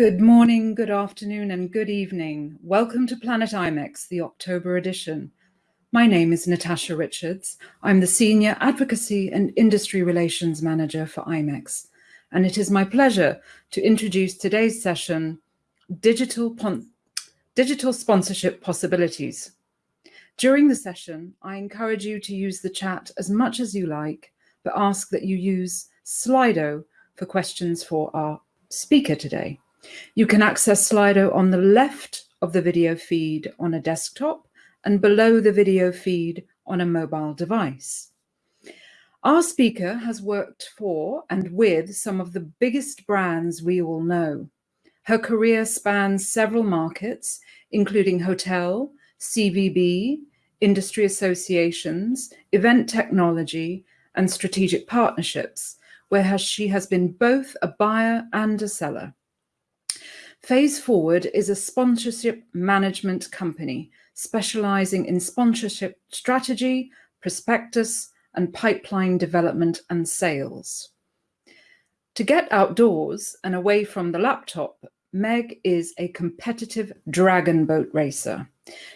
Good morning, good afternoon, and good evening. Welcome to Planet IMEX, the October edition. My name is Natasha Richards. I'm the Senior Advocacy and Industry Relations Manager for IMEX, and it is my pleasure to introduce today's session, Digital, Digital Sponsorship Possibilities. During the session, I encourage you to use the chat as much as you like, but ask that you use Slido for questions for our speaker today. You can access Slido on the left of the video feed on a desktop and below the video feed on a mobile device. Our speaker has worked for and with some of the biggest brands we all know. Her career spans several markets, including hotel, CVB, industry associations, event technology, and strategic partnerships, where she has been both a buyer and a seller. Phase Forward is a sponsorship management company specializing in sponsorship strategy, prospectus, and pipeline development and sales. To get outdoors and away from the laptop, Meg is a competitive dragon boat racer.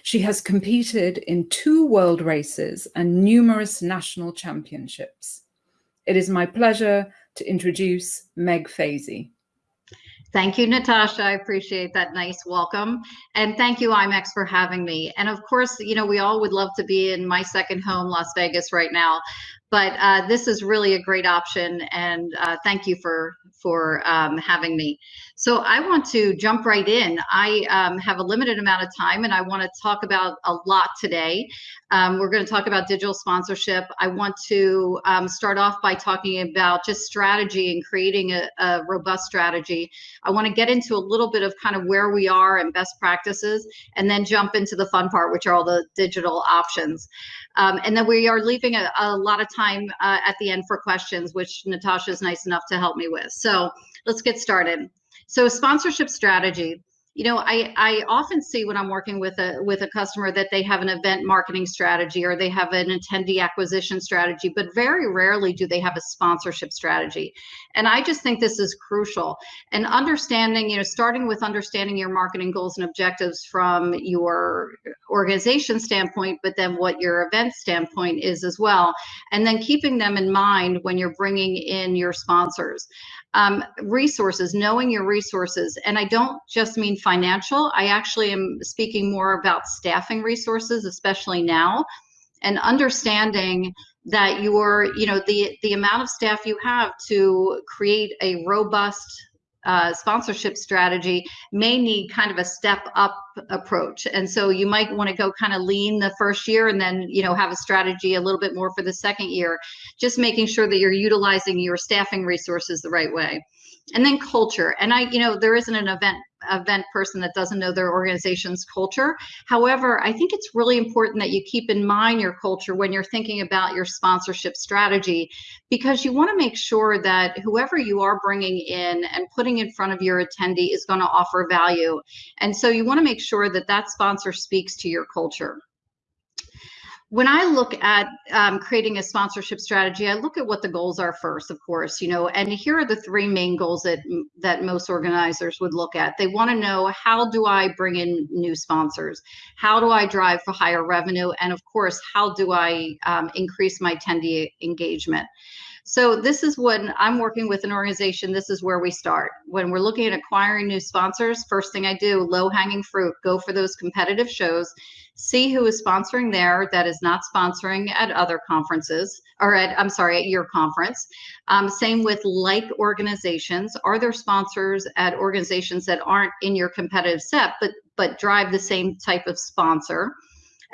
She has competed in two world races and numerous national championships. It is my pleasure to introduce Meg Fazy. Thank you, Natasha. I appreciate that nice welcome. And thank you, IMEX, for having me. And of course, you know, we all would love to be in my second home, Las Vegas, right now. But uh, this is really a great option. And uh, thank you for, for um, having me. So I want to jump right in. I um, have a limited amount of time and I want to talk about a lot today. Um, we're going to talk about digital sponsorship. I want to um, start off by talking about just strategy and creating a, a, robust strategy. I want to get into a little bit of kind of where we are and best practices, and then jump into the fun part, which are all the digital options. Um, and then we are leaving a, a lot of time uh, at the end for questions, which Natasha is nice enough to help me with. So let's get started. So sponsorship strategy you know i i often see when i'm working with a with a customer that they have an event marketing strategy or they have an attendee acquisition strategy but very rarely do they have a sponsorship strategy and i just think this is crucial and understanding you know starting with understanding your marketing goals and objectives from your organization standpoint but then what your event standpoint is as well and then keeping them in mind when you're bringing in your sponsors um, resources, knowing your resources. And I don't just mean financial, I actually am speaking more about staffing resources, especially now, and understanding that your, you know, the, the amount of staff you have to create a robust uh, sponsorship strategy may need kind of a step up approach. And so you might want to go kind of lean the first year and then, you know, have a strategy a little bit more for the second year, just making sure that you're utilizing your staffing resources the right way. And then culture. And I, you know, there isn't an event event person that doesn't know their organization's culture. However, I think it's really important that you keep in mind your culture when you're thinking about your sponsorship strategy, because you want to make sure that whoever you are bringing in and putting in front of your attendee is going to offer value. And so you want to make sure that that sponsor speaks to your culture when I look at um, creating a sponsorship strategy, I look at what the goals are first, of course, you know, and here are the three main goals that that most organizers would look at. They want to know how do I bring in new sponsors? How do I drive for higher revenue? And of course, how do I um, increase my attendee engagement? So this is when I'm working with an organization, this is where we start. When we're looking at acquiring new sponsors, first thing I do, low hanging fruit, go for those competitive shows, see who is sponsoring there that is not sponsoring at other conferences or at, I'm sorry, at your conference. Um, same with like organizations. Are there sponsors at organizations that aren't in your competitive set, but but drive the same type of sponsor?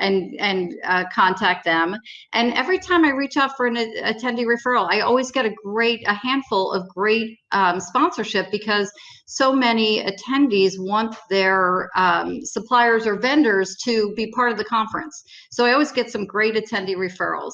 And and uh, contact them. And every time I reach out for an attendee referral, I always get a great a handful of great um, sponsorship because so many attendees want their um, suppliers or vendors to be part of the conference. So I always get some great attendee referrals.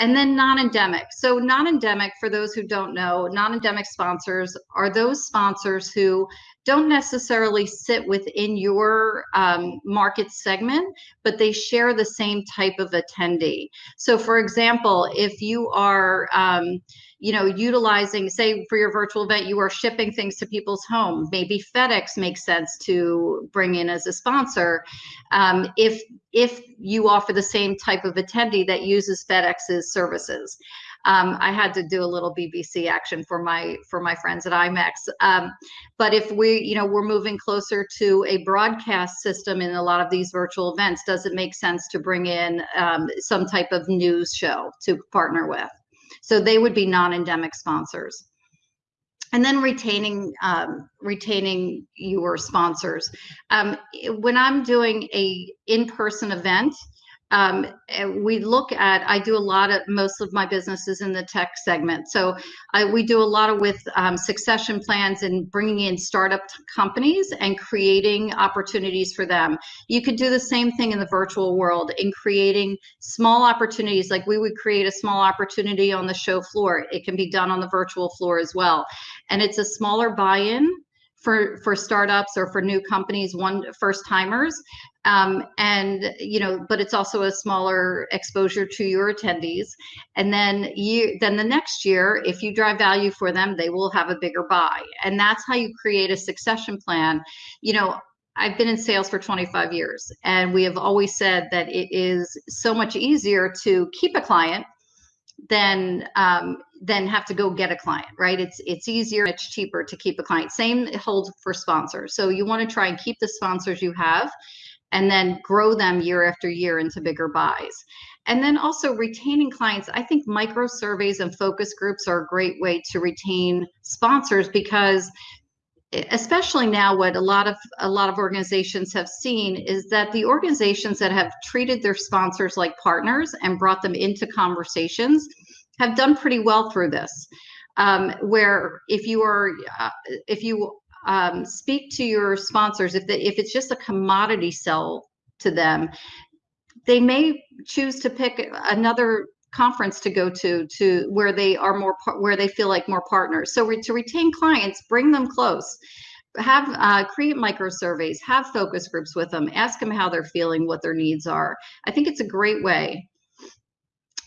And then non-endemic. So non-endemic, for those who don't know, non-endemic sponsors are those sponsors who don't necessarily sit within your um, market segment, but they share the same type of attendee. So for example, if you are, um, you know, utilizing, say for your virtual event, you are shipping things to people's home. Maybe FedEx makes sense to bring in as a sponsor. Um, if if you offer the same type of attendee that uses FedEx's services. Um, I had to do a little BBC action for my for my friends at IMEX. Um, but if we, you know, we're moving closer to a broadcast system in a lot of these virtual events, does it make sense to bring in um, some type of news show to partner with? So they would be non-endemic sponsors and then retaining um, retaining your sponsors. Um, when I'm doing a in-person event, um, we look at i do a lot of most of my businesses in the tech segment. So I, we do a lot of with um, succession plans and bringing in startup companies and creating opportunities for them. You could do the same thing in the virtual world in creating small opportunities. Like we would create a small opportunity on the show floor. It can be done on the virtual floor as well. And it's a smaller buy-in for for startups or for new companies one first timers. Um, and you know but it's also a smaller exposure to your attendees. And then you then the next year if you drive value for them they will have a bigger buy. And that's how you create a succession plan. You know I've been in sales for 25 years and we have always said that it is so much easier to keep a client than um, than have to go get a client, right? It's it's easier, it's cheaper to keep a client. Same holds for sponsors. So you want to try and keep the sponsors you have and then grow them year after year into bigger buys. And then also retaining clients. I think micro surveys and focus groups are a great way to retain sponsors because especially now what a lot of a lot of organizations have seen is that the organizations that have treated their sponsors like partners and brought them into conversations have done pretty well through this. Um, where if you are uh, if you um, speak to your sponsors if the, if it's just a commodity sell to them they may choose to pick another conference to go to to where they are more where they feel like more partners. So re, to retain clients bring them close. Have uh, create micro surveys have focus groups with them ask them how they're feeling what their needs are. I think it's a great way.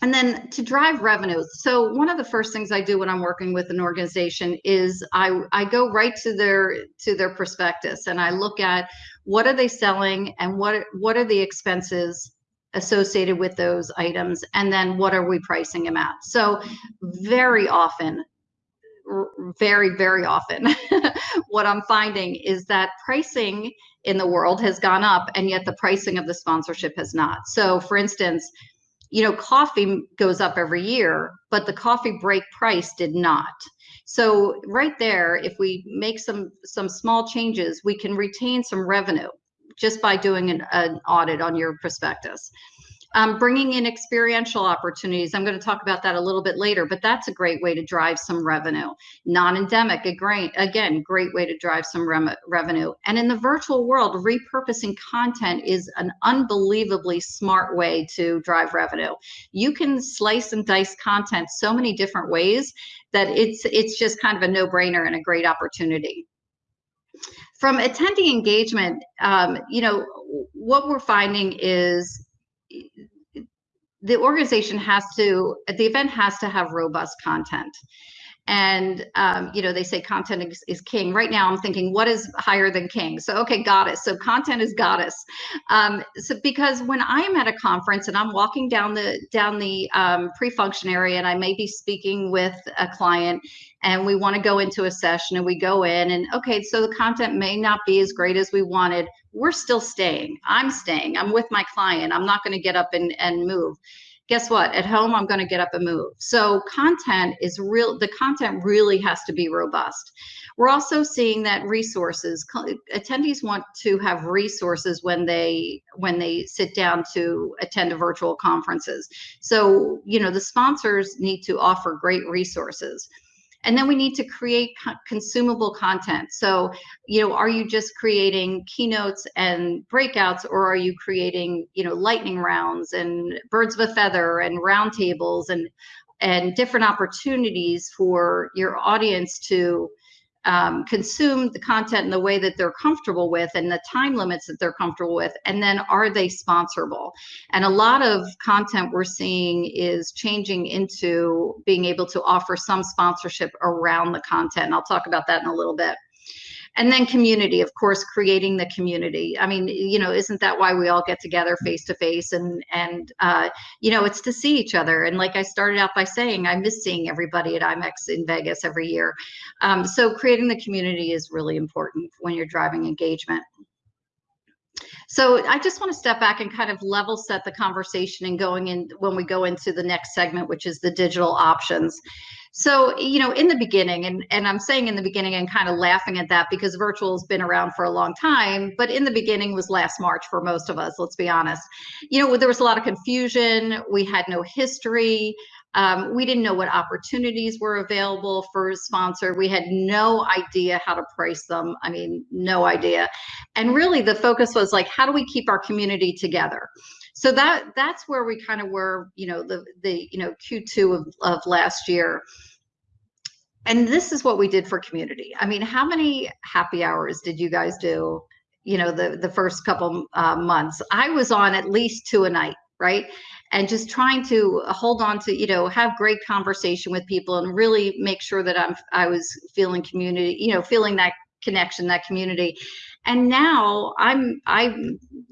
And then to drive revenue so one of the first things i do when i'm working with an organization is i i go right to their to their prospectus and i look at what are they selling and what what are the expenses associated with those items and then what are we pricing them at? So very often very very often what i'm finding is that pricing in the world has gone up and yet the pricing of the sponsorship has not. So for instance you know coffee goes up every year but the coffee break price did not. So right there if we make some some small changes we can retain some revenue just by doing an, an audit on your prospectus. Um, bringing in experiential opportunities. I'm going to talk about that a little bit later, but that's a great way to drive some revenue. Non-endemic, again, great way to drive some revenue. And in the virtual world, repurposing content is an unbelievably smart way to drive revenue. You can slice and dice content so many different ways that it's it's just kind of a no-brainer and a great opportunity from attendee engagement, um, you know, what we're finding is the organization has to, the event has to have robust content and um, you know they say content is, is, king. Right now i'm thinking what is higher than king? So okay goddess. So content is goddess. Um, so because when i'm at a conference and i'm walking down the down the um, pre-function area and i may be speaking with a client and we want to go into a session and we go in and okay so the content may not be as great as we wanted. We're still staying. I'm staying. I'm with my client. I'm not going to get up and, and move guess what? At home, I'm going to get up and move. So content is real. The content really has to be robust. We're also seeing that resources attendees want to have resources when they when they sit down to attend a virtual conferences. So you know the sponsors need to offer great resources. And then we need to create co consumable content. So, you know, are you just creating keynotes and breakouts, or are you creating, you know, lightning rounds and birds of a feather and roundtables and and different opportunities for your audience to um, consume the content in the way that they're comfortable with and the time limits that they're comfortable with and then are they sponsorable? And a lot of content we're seeing is changing into being able to offer some sponsorship around the content i'll talk about that in a little bit and then community of course creating the community. I mean you know isn't that why we all get together face to face and and uh, you know it's to see each other. And like i started out by saying i miss seeing everybody at imex in vegas every year. Um, so creating the community is really important when you're driving engagement. So I just want to step back and kind of level set the conversation and going in when we go into the next segment, which is the digital options. So, you know, in the beginning, and, and I'm saying in the beginning and kind of laughing at that because virtual has been around for a long time, but in the beginning was last March for most of us, let's be honest. You know, there was a lot of confusion. We had no history. Um, we didn't know what opportunities were available for sponsor. We had no idea how to price them. I mean, no idea. And really the focus was like, how do we keep our community together? So that that's where we kind of were, you know, the the you know Q2 of, of last year. And this is what we did for community. I mean, how many happy hours did you guys do? You know, the the first couple uh, months. I was on at least two a night right and just trying to hold on to you know have great conversation with people and really make sure that i'm i was feeling community you know feeling that connection that community and now i'm i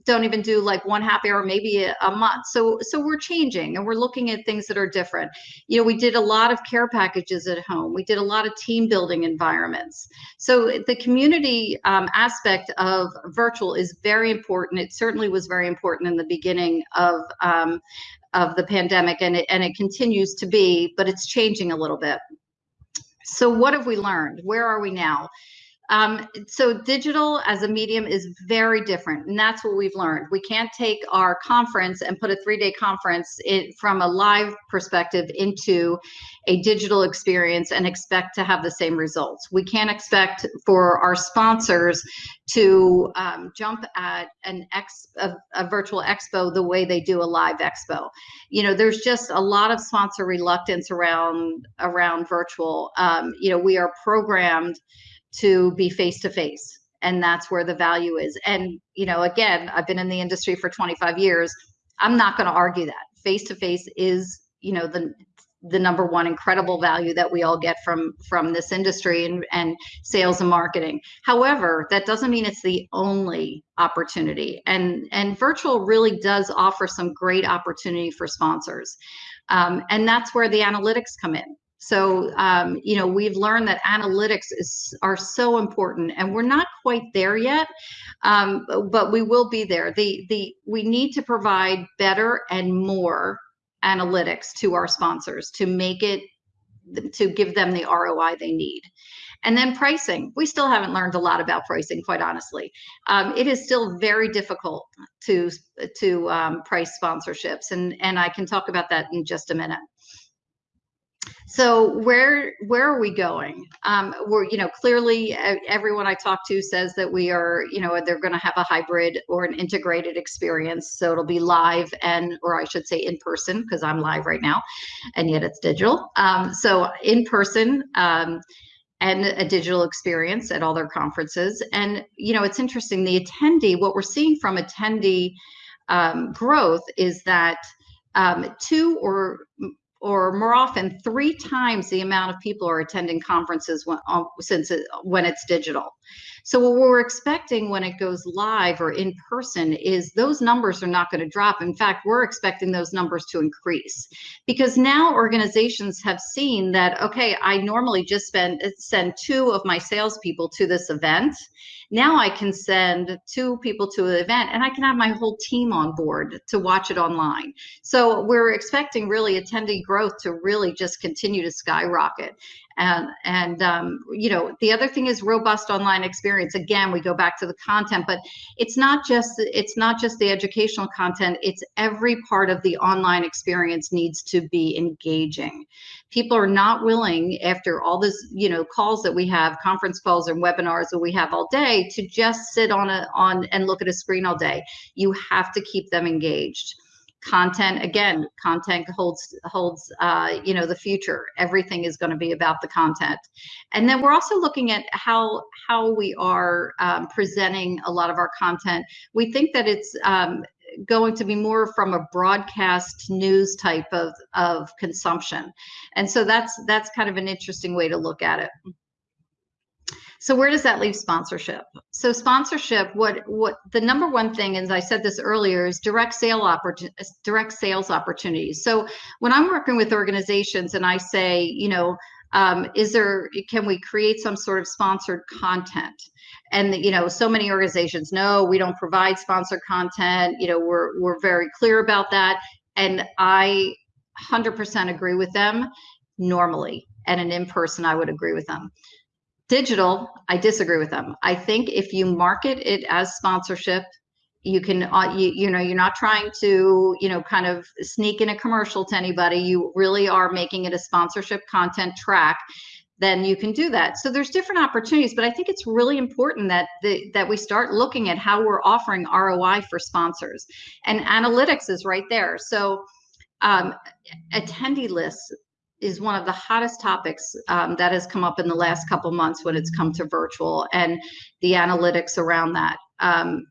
don't even do like one happy hour maybe a, a, month. So so we're changing and we're looking at things that are different. You know we did a lot of care packages at home. We did a lot of team building environments. So the community um, aspect of virtual is very important. It certainly was very important in the beginning of um, of the pandemic and it, and it continues to be but it's changing a little bit. So what have we learned? Where are we now um, so digital as a medium is very different, and that's what we've learned. We can't take our conference and put a three-day conference in, from a live perspective into a digital experience and expect to have the same results. We can't expect for our sponsors to um, jump at an ex a, a virtual expo the way they do a live expo. You know, there's just a lot of sponsor reluctance around around virtual. Um, you know, we are programmed to be face to face and that's where the value is. And you know again i've been in the industry for 25 years. I'm not going to argue that. Face to face is you know the the number one incredible value that we all get from from this industry and, and sales and marketing. However that doesn't mean it's the only opportunity. And and virtual really does offer some great opportunity for sponsors. Um, and that's where the analytics come in so, um, you know, we've learned that analytics is are so important, and we're not quite there yet, um, but we will be there. The the we need to provide better and more analytics to our sponsors to make it to give them the ROI they need. And then pricing, we still haven't learned a lot about pricing, quite honestly. Um, it is still very difficult to to um, price sponsorships, and and I can talk about that in just a minute so where where are we going? Um, we're you know clearly everyone i talk to says that we are you know they're going to have a hybrid or an integrated experience. So it'll be live and or i should say in person because i'm live right now and yet it's digital. Um, so in person um, and a digital experience at all their conferences. And you know it's interesting the attendee what we're seeing from attendee um, growth is that um, two or or more often three times the amount of people are attending conferences when, uh, since it, when it's digital. So what we're expecting when it goes live or in person is those numbers are not going to drop. In fact, we're expecting those numbers to increase because now organizations have seen that, okay, I normally just spend send two of my salespeople to this event now I can send two people to an event and I can have my whole team on board to watch it online. So we're expecting really attendee growth to really just continue to skyrocket and and um, you know the other thing is robust online experience. Again we go back to the content but it's not just it's not just the educational content. It's every part of the online experience needs to be engaging. People are not willing after all this you know calls that we have conference calls and webinars that we have all day to just sit on a on and look at a screen all day. You have to keep them engaged content again content holds holds uh, you know the future. Everything is going to be about the content. And then we're also looking at how how we are um, presenting a lot of our content. We think that it's um, going to be more from a broadcast news type of of consumption. And so that's that's kind of an interesting way to look at it so where does that leave sponsorship? So sponsorship, what what the number one thing, as I said this earlier, is direct sale opportunities, direct sales opportunities. So when I'm working with organizations and I say, you know, um, is there can we create some sort of sponsored content? And you know, so many organizations, no, we don't provide sponsored content. You know, we're we're very clear about that, and I 100% agree with them normally, and an in person, I would agree with them digital i disagree with them. I think if you market it as sponsorship you can uh, you, you know you're not trying to you know kind of sneak in a commercial to anybody. You really are making it a sponsorship content track then you can do that. So there's different opportunities but i think it's really important that the, that we start looking at how we're offering roi for sponsors. And analytics is right there. So um, attendee lists is one of the hottest topics um, that has come up in the last couple months when it's come to virtual and the analytics around that. Um,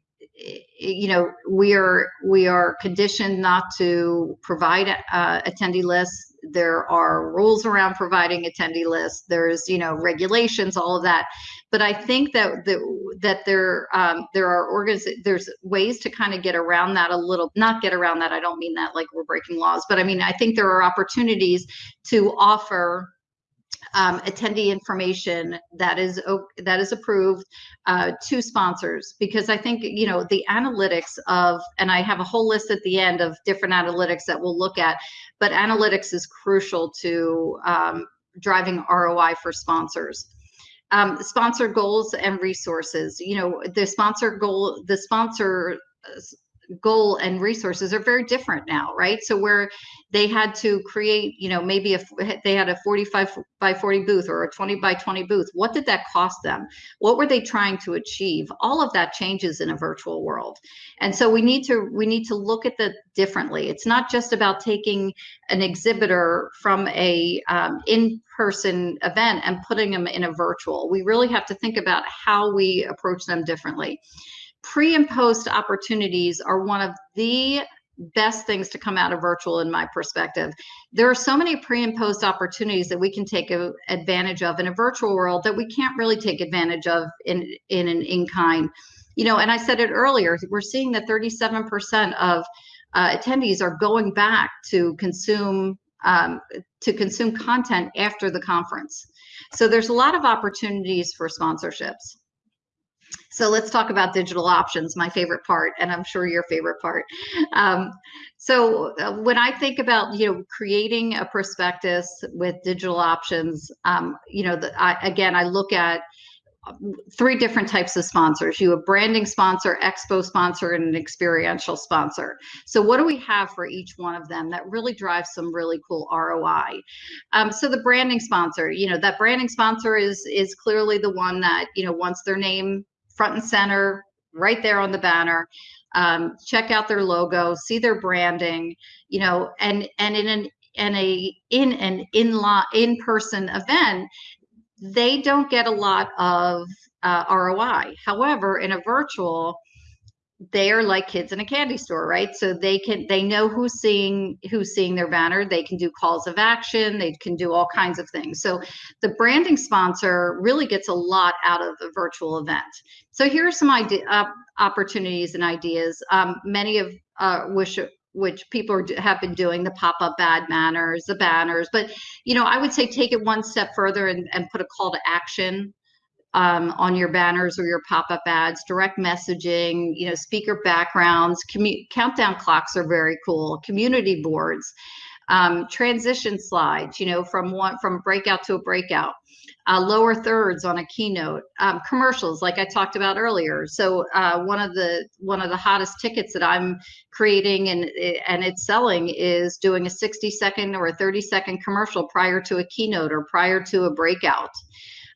you know, we are we are conditioned not to provide uh, attendee lists there are rules around providing attendee lists there's you know regulations all of that. But i think that the, that there um, there are organs there's ways to kind of get around that a little not get around that i don't mean that like we're breaking laws but i mean i think there are opportunities to offer um, attendee information that is that is approved uh, to sponsors because I think you know the analytics of and I have a whole list at the end of different analytics that we'll look at, but analytics is crucial to um, driving ROI for sponsors. Um, sponsor goals and resources. You know the sponsor goal the sponsor goal and resources are very different now, right? So where they had to create, you know, maybe if they had a 45 by 40 booth or a 20 by 20 booth, what did that cost them? What were they trying to achieve? All of that changes in a virtual world. And so we need to we need to look at that differently. It's not just about taking an exhibitor from a um, in-person event and putting them in a virtual. We really have to think about how we approach them differently pre and post opportunities are one of the best things to come out of virtual in my perspective. There are so many pre and post opportunities that we can take advantage of in a virtual world that we can't really take advantage of in in an in-kind. You know and i said it earlier we're seeing that 37% of uh, attendees are going back to consume um, to consume content after the conference. So there's a lot of opportunities for sponsorships so let's talk about digital options, my favorite part, and I'm sure your favorite part. Um, so uh, when I think about you know creating a prospectus with digital options, um, you know, the, I, again, I look at um, three different types of sponsors. You have branding sponsor, expo sponsor, and an experiential sponsor. So what do we have for each one of them that really drives some really cool ROI? Um, so the branding sponsor, you know, that branding sponsor is is clearly the one that you know wants their name front and center, right there on the banner. Um, check out their logo, see their branding, you know, and and in an in a in an in law in person event, they don't get a lot of uh, ROI. However, in a virtual, they are like kids in a candy store right? So they can they know who's seeing who's seeing their banner. They can do calls of action. They can do all kinds of things. So the branding sponsor really gets a lot out of the virtual event. So here are some idea uh, opportunities and ideas. Um, many of uh, which which people are, have been doing the pop-up bad manners the banners. But you know i would say take it one step further and, and put a call to action um, on your banners or your pop-up ads, direct messaging, you know, speaker backgrounds, countdown clocks are very cool, community boards, um, transition slides, you know, from one from breakout to a breakout, uh, lower thirds on a keynote, um, commercials like I talked about earlier. So uh, one of the one of the hottest tickets that I'm creating and and it's selling is doing a 60 second or a 30 second commercial prior to a keynote or prior to a breakout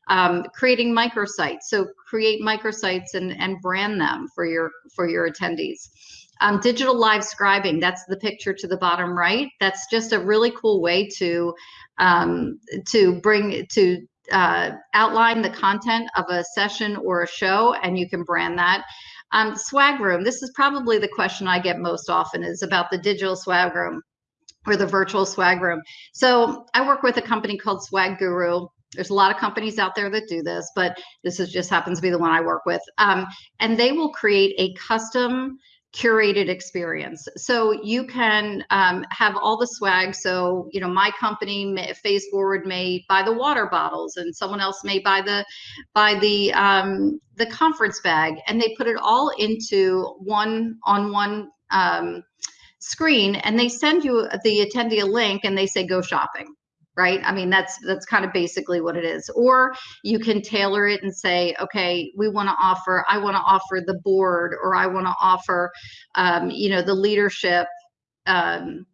um, creating microsites. So create microsites and, and brand them for your for your attendees. Um, digital live scribing, that's the picture to the bottom right. That's just a really cool way to um, to bring to uh, outline the content of a session or a show, and you can brand that. Um, swag room, this is probably the question I get most often is about the digital swag room or the virtual swag room. So I work with a company called Swag Guru. There's a lot of companies out there that do this, but this is just happens to be the one I work with. Um, and they will create a custom curated experience. So you can um, have all the swag. So, you know, my company, may, Phase Forward, may buy the water bottles and someone else may buy the, buy the, um, the conference bag and they put it all into one on one um, screen and they send you the attendee a link and they say, go shopping right? I mean that's that's kind of basically what it is. Or you can tailor it and say okay we want to offer i want to offer the board or i want to offer um, you know the leadership um,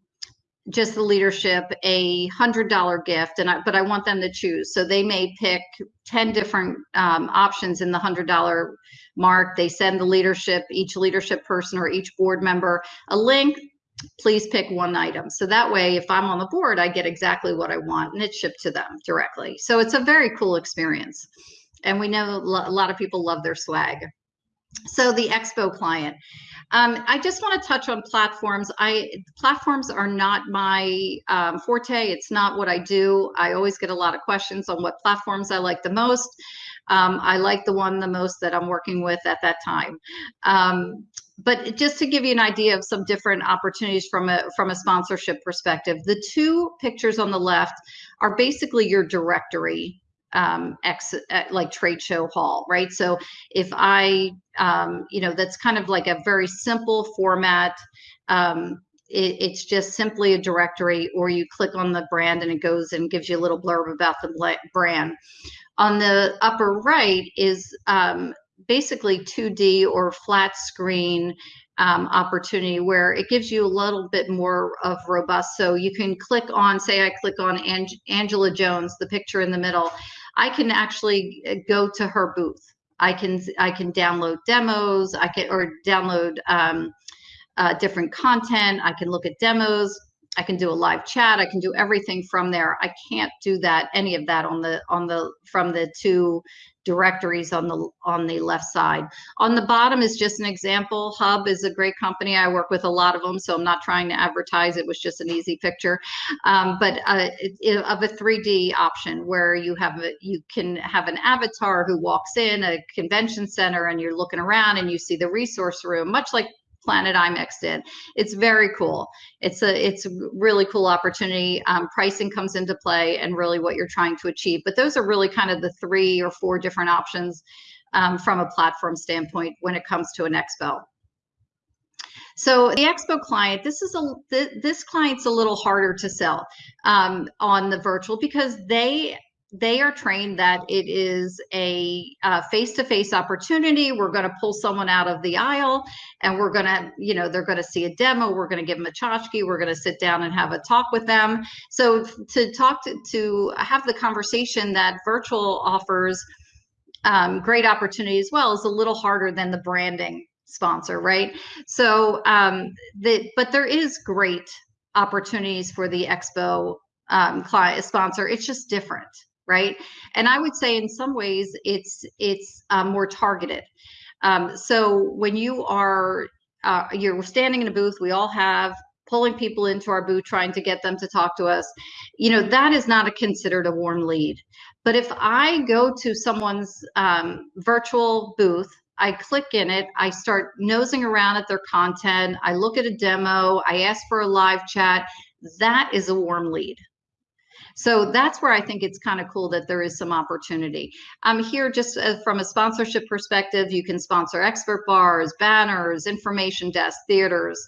just the leadership a hundred dollar gift and I, but i want them to choose. So they may pick 10 different um, options in the hundred dollar mark. They send the leadership each leadership person or each board member a link please pick one item. So that way, if I'm on the board, I get exactly what I want and it's shipped to them directly. So it's a very cool experience. And we know a lot of people love their swag. So the Expo client. Um, I just want to touch on platforms. I platforms are not my um, forte. It's not what I do. I always get a lot of questions on what platforms I like the most. Um, I like the one the most that I'm working with at that time. Um, but just to give you an idea of some different opportunities from a from a sponsorship perspective, the two pictures on the left are basically your directory um, ex, uh, like trade show hall, right? So if I, um, you know, that's kind of like a very simple format. Um, it, it's just simply a directory, or you click on the brand and it goes and gives you a little blurb about the brand. On the upper right is um, basically 2D or flat screen um, opportunity where it gives you a little bit more of robust. So you can click on, say I click on Ang Angela Jones, the picture in the middle, I can actually uh, go to her booth. I can I can download demos. I can or download um, uh, different content. I can look at demos. I can do a live chat. I can do everything from there. I can't do that any of that on the on the from the two directories on the on the left side. On the bottom is just an example. Hub is a great company. I work with a lot of them, so I'm not trying to advertise. It was just an easy picture, um, but uh, it, it, of a 3D option where you have a, you can have an avatar who walks in a convention center and you're looking around and you see the resource room, much like Planet IMEX did. It's very cool. It's a it's a really cool opportunity. Um, pricing comes into play and really what you're trying to achieve. But those are really kind of the three or four different options um, from a platform standpoint when it comes to an expo. So the expo client, this is a this client's a little harder to sell um, on the virtual because they they are trained that it is a face to face opportunity. We're going to pull someone out of the aisle and we're going to, you know, they're going to see a demo. We're going to give them a tchotchke. We're going to sit down and have a talk with them. So to talk to, to have the conversation that virtual offers um, great opportunity as well is a little harder than the branding sponsor, right? So, um, the, but there is great opportunities for the expo um, client sponsor. It's just different right? And I would say in some ways it's it's um, more targeted. Um, so when you are uh, you're standing in a booth, we all have pulling people into our booth, trying to get them to talk to us. You know that is not a considered a warm lead. But if I go to someone's um, virtual booth I click in it, I start nosing around at their content, I look at a demo, I ask for a live chat. That is a warm lead. So that's where I think it's kind of cool that there is some opportunity. I'm here just uh, from a sponsorship perspective. You can sponsor expert bars, banners, information desk, theaters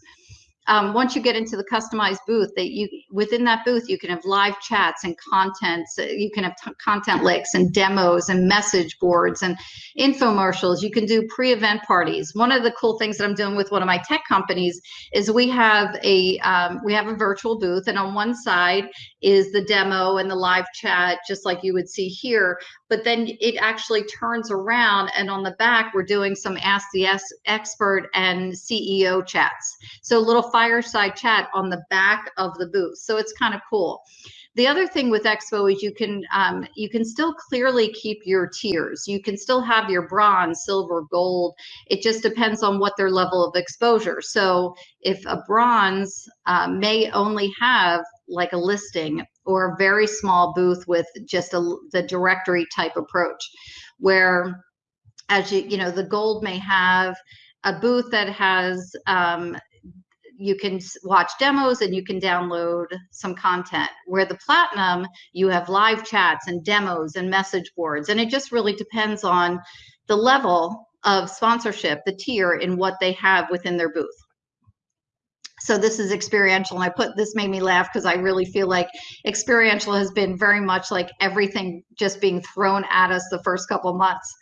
um, once you get into the customized booth that you within that booth you can have live chats and contents you can have content links and demos and message boards and infomercials. You can do pre-event parties. One of the cool things that i'm doing with one of my tech companies is we have a um, we have a virtual booth and on one side is the demo and the live chat just like you would see here but then it actually turns around and on the back we're doing some ask the expert and ceo chats so a little fireside chat on the back of the booth so it's kind of cool the other thing with Expo is you can um, you can still clearly keep your tiers. You can still have your bronze, silver, gold. It just depends on what their level of exposure. So if a bronze uh, may only have like a listing or a very small booth with just a, the directory type approach, where as you you know the gold may have a booth that has um, you can watch demos and you can download some content. Where the platinum, you have live chats and demos and message boards. And it just really depends on the level of sponsorship, the tier in what they have within their booth so this is experiential and i put this made me laugh because i really feel like experiential has been very much like everything just being thrown at us the first couple months.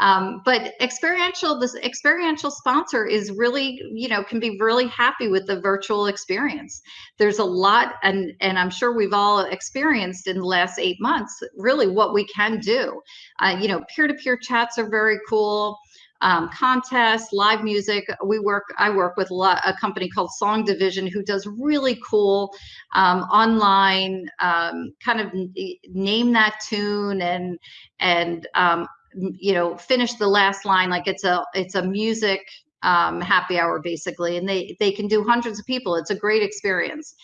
Um, but experiential this experiential sponsor is really you know can be really happy with the virtual experience. There's a lot and and i'm sure we've all experienced in the last eight months really what we can do. Uh, you know peer-to-peer chats are very cool um, contests, live music. We work, I work with a, company called Song Division who does really cool um, online um, kind of name that tune and and um, you know finish the last line like it's a it's a music um, happy hour basically, and they they can do hundreds of people. It's a great experience.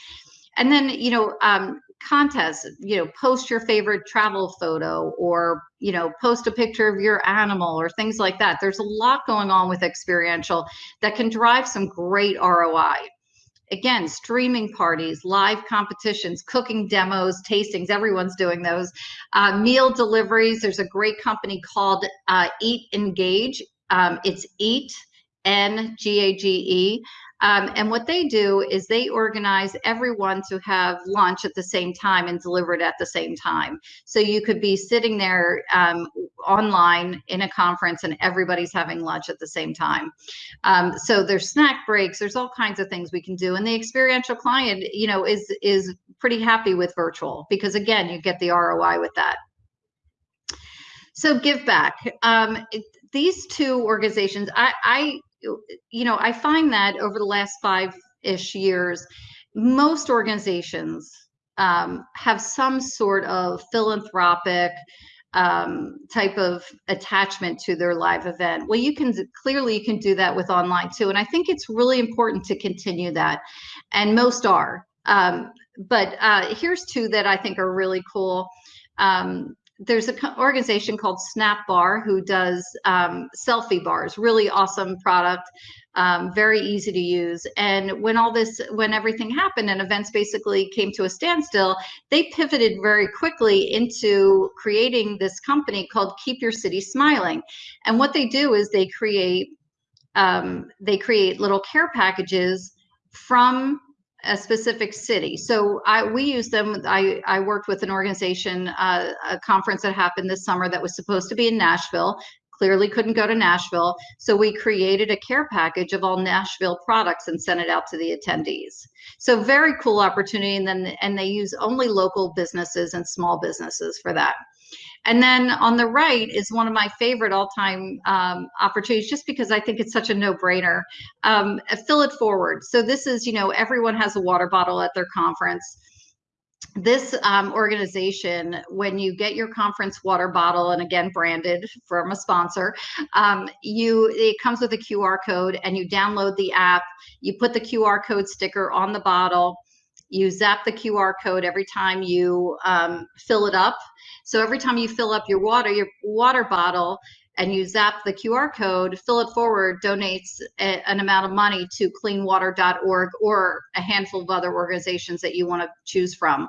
And then you know um, contests you know post your favorite travel photo or you know post a picture of your animal or things like that. There's a lot going on with experiential that can drive some great roi again streaming parties live competitions cooking demos tastings everyone's doing those. Uh, meal deliveries there's a great company called uh, eat engage. Um, it's eat n g a g e um, and what they do is they organize everyone to have lunch at the same time and deliver it at the same time. So you could be sitting there um, online in a conference and everybody's having lunch at the same time. Um, so there's snack breaks, there's all kinds of things we can do. And the experiential client, you know, is is pretty happy with virtual because again, you get the ROI with that. So give back. Um, these two organizations, I, I you know, I find that over the last five ish years, most organizations um, have some sort of philanthropic um, type of attachment to their live event. Well, you can clearly you can do that with online too, and I think it's really important to continue that, and most are. Um, but uh, here's two that I think are really cool. Um, there's an organization called Snap Bar who does um, selfie bars, really awesome product, um, very easy to use. And when all this, when everything happened and events basically came to a standstill, they pivoted very quickly into creating this company called Keep Your City Smiling. And what they do is they create um, they create little care packages from a specific city. So I we use them. I I worked with an organization, uh, a conference that happened this summer that was supposed to be in Nashville. Clearly couldn't go to Nashville, so we created a care package of all Nashville products and sent it out to the attendees. So very cool opportunity, and then and they use only local businesses and small businesses for that. And then on the right is one of my favorite all-time um, opportunities, just because I think it's such a no-brainer. Um, fill it forward. So this is, you know, everyone has a water bottle at their conference. This um, organization, when you get your conference water bottle, and again branded from a sponsor, um, you it comes with a QR code, and you download the app. You put the QR code sticker on the bottle you zap the QR code every time you um, fill it up. So every time you fill up your water, your water bottle, and you zap the QR code, Fill It Forward donates a, an amount of money to cleanwater.org or a handful of other organizations that you want to choose from.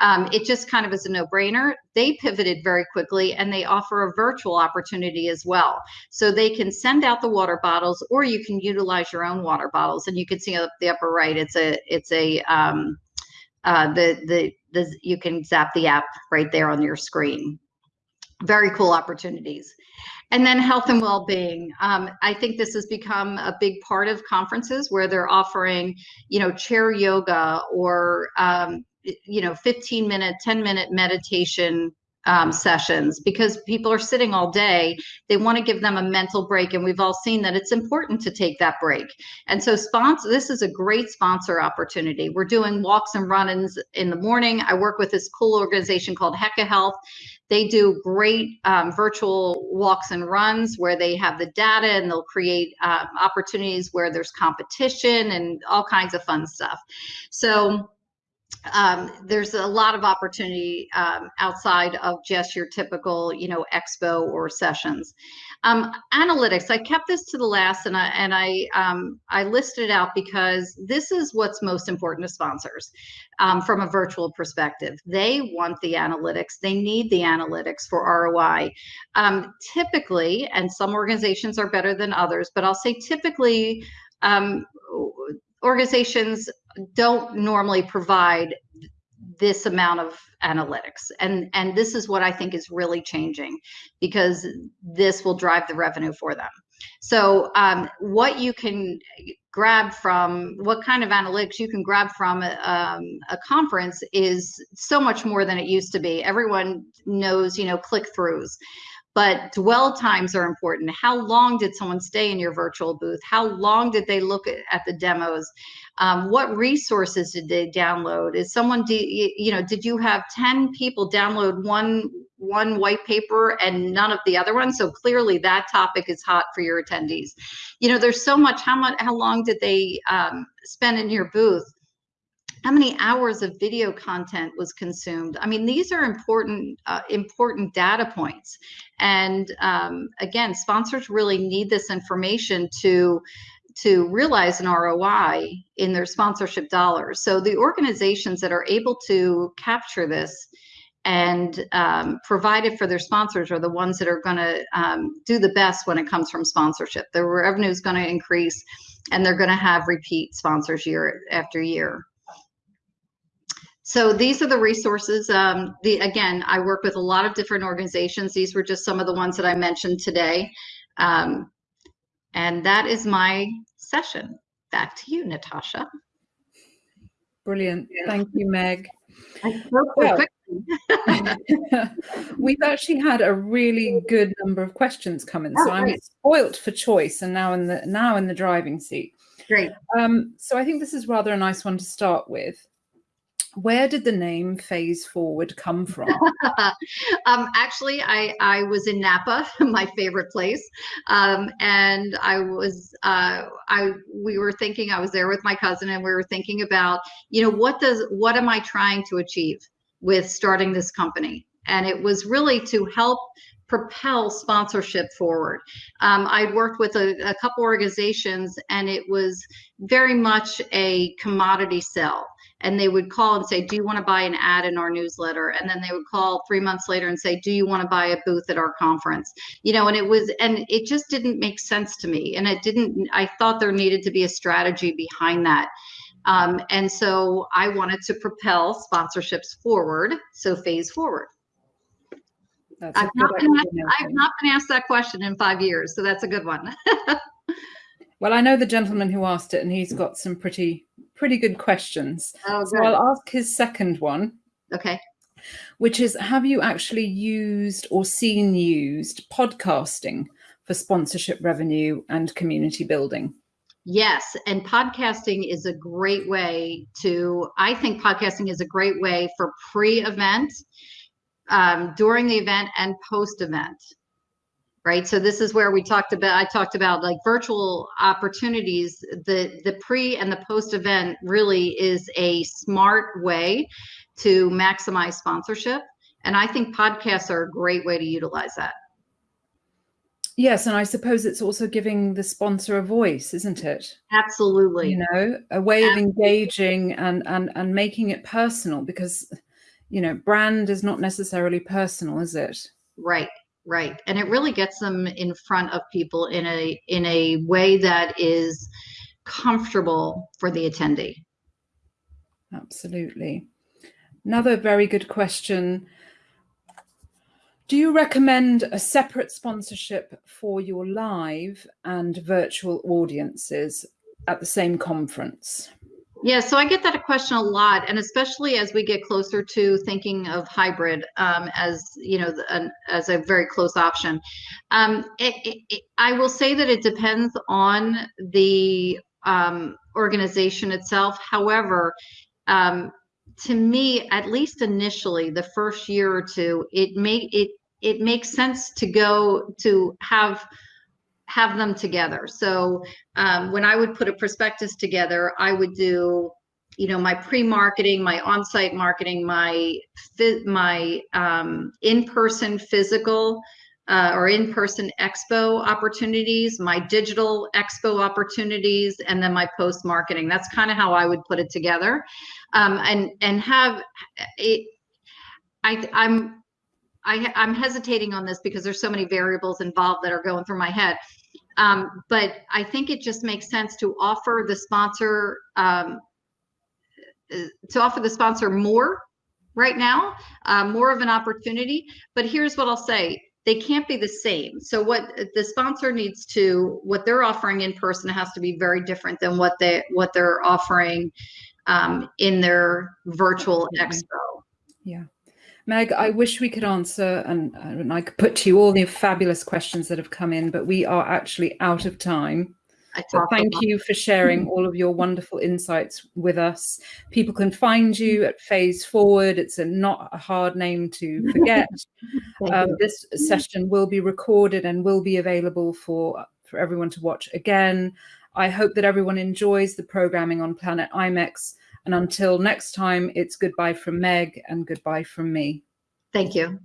Um, it just kind of is a no brainer. They pivoted very quickly and they offer a virtual opportunity as well. So they can send out the water bottles or you can utilize your own water bottles. And you can see up the upper right, it's a, it's a, um, uh, the, the, the, you can zap the app right there on your screen. Very cool opportunities. And then health and well-being. Um, I think this has become a big part of conferences where they're offering, you know, chair yoga or, um, you know, 15 minute, 10 minute meditation um, sessions because people are sitting all day. They want to give them a mental break, and we've all seen that it's important to take that break. And so, sponsor this is a great sponsor opportunity. We're doing walks and run-ins in the morning. I work with this cool organization called Heka Health. They do great um, virtual walks and runs where they have the data and they'll create uh, opportunities where there's competition and all kinds of fun stuff. So um, there's a lot of opportunity um, outside of just your typical, you know, expo or sessions. Um, analytics, I kept this to the last, and I and I um, I listed it out because this is what's most important to sponsors um, from a virtual perspective. They want the analytics. They need the analytics for ROI. Um, typically, and some organizations are better than others, but I'll say typically organizations don't normally provide this amount of analytics. And and this is what i think is really changing because this will drive the revenue for them. So um, what you can grab from what kind of analytics you can grab from a, um, a conference is so much more than it used to be. Everyone knows you know click throughs but dwell times are important. How long did someone stay in your virtual booth? How long did they look at, at the demos? Um, what resources did they download? Is someone, you know, did you have 10 people download one one white paper and none of the other ones? So clearly that topic is hot for your attendees. You know, there's so much, how much, how long did they um, spend in your booth? How many hours of video content was consumed? I mean these are important uh, important data points. And um, again sponsors really need this information to to realize an roi in their sponsorship dollars. So the organizations that are able to capture this and um, provide it for their sponsors are the ones that are going to um, do the best when it comes from sponsorship. Their revenue is going to increase and they're going to have repeat sponsors year after year so these are the resources. Um, the again, I work with a lot of different organizations. These were just some of the ones that I mentioned today. Um, and that is my session. Back to you, Natasha. Brilliant. Thank you, Meg. Well, we've actually had a really good number of questions come in, so oh, I'm spoilt for choice, and now in the now in the driving seat. Great. Um, so I think this is rather a nice one to start with where did the name phase forward come from? Um, actually i i was in napa my favorite place. Um, and i was uh, i we were thinking i was there with my cousin and we were thinking about you know what does what am i trying to achieve with starting this company? And it was really to help propel sponsorship forward. Um, I'd worked with a, a, couple organizations and it was very much a commodity sell and they would call and say, Do you want to buy an ad in our newsletter? And then they would call three months later and say, Do you want to buy a booth at our conference? You know, and it was, and it just didn't make sense to me. And it didn't, I thought there needed to be a strategy behind that. Um, and so I wanted to propel sponsorships forward. So phase forward. I've not, been asked, I've not been asked that question in five years, so that's a good one. well, I know the gentleman who asked it, and he's got some pretty pretty good questions. Oh, so I'll ask his second one. Okay. Which is Have you actually used or seen used podcasting for sponsorship revenue and community building? Yes, and podcasting is a great way to, I think podcasting is a great way for pre event, um, during the event, and post event right? So this is where we talked about i talked about like virtual opportunities. The the pre and the post event really is a smart way to maximize sponsorship. And i think podcasts are a great way to utilize that. Yes and i suppose it's also giving the sponsor a voice isn't it? Absolutely. You know a way absolutely. of engaging and and and making it personal because you know brand is not necessarily personal is it? Right right and it really gets them in front of people in a in a way that is comfortable for the attendee. Absolutely. Another very good question. Do you recommend a separate sponsorship for your live and virtual audiences at the same conference Yeah, so I get that question a lot, and especially as we get closer to thinking of hybrid um, as you know an, as a very close option. Um, it, it, it, I will say that it depends on the um, organization itself. However, um, to me, at least initially, the first year or two, it may it it makes sense to go to have have them together. So um, when I would put a prospectus together, I would do, you know, my pre-marketing, my on-site marketing, my my um, in-person physical uh, or in-person expo opportunities, my digital expo opportunities, and then my post-marketing. That's kind of how I would put it together, um, and and have it. I I'm I, am hesitating on this because there's so many variables involved that are going through my head. Um, but I think it just makes sense to offer the sponsor um, uh, to offer the sponsor more right now, uh, more of an opportunity. But here's what I'll say: they can't be the same. So what the sponsor needs to what they're offering in person has to be very different than what they what they're offering um, in their virtual expo. Yeah. Meg, I wish we could answer and, and, I could put to you all the fabulous questions that have come in, but we are actually out of time. So thank you for sharing all of your wonderful insights with us. People can find you at Phase Forward. It's a not a hard name to forget. um, this session will be recorded and will be available for, for everyone to watch again. I hope that everyone enjoys the programming on Planet IMEX and until next time, it's goodbye from Meg and goodbye from me. Thank you.